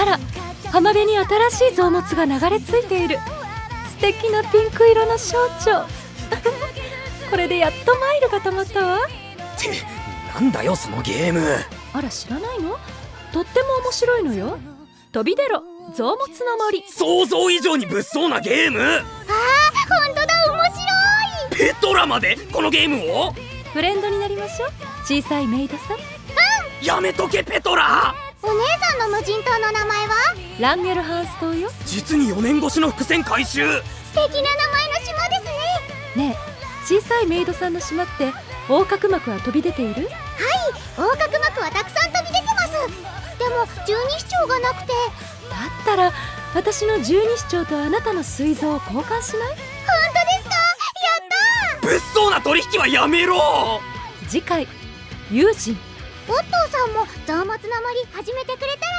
あら浜辺に新しい臓物が流れ着いている。素敵なピンク色の象徴 これでやっとマイルが溜まったわ。ってなんだよそのゲーム。あら知らないの？とっても面白いのよ。飛び出ろ臓物の森。想像以上に物騒なゲーム。ああ本当だ面白い。ペトラまでこのゲームを？フレンドになりましょう。小さいメイドさん。うん。やめとけペトラ無人島の名前は？ランゲルハンス島よ。実に4年越しの伏線回収。素敵な名前の島ですね。ねえ小さいメイドさんの島って横隔膜は飛び出ている？はい横隔膜はたくさん飛び出てます。でも十二指腸がなくて。だったら私の十二指腸とあなたの膵臓を交換しない？本当ですか？やった物騒な取引はやめろ！次回友人。オットーさんも臓物の森始めてくれた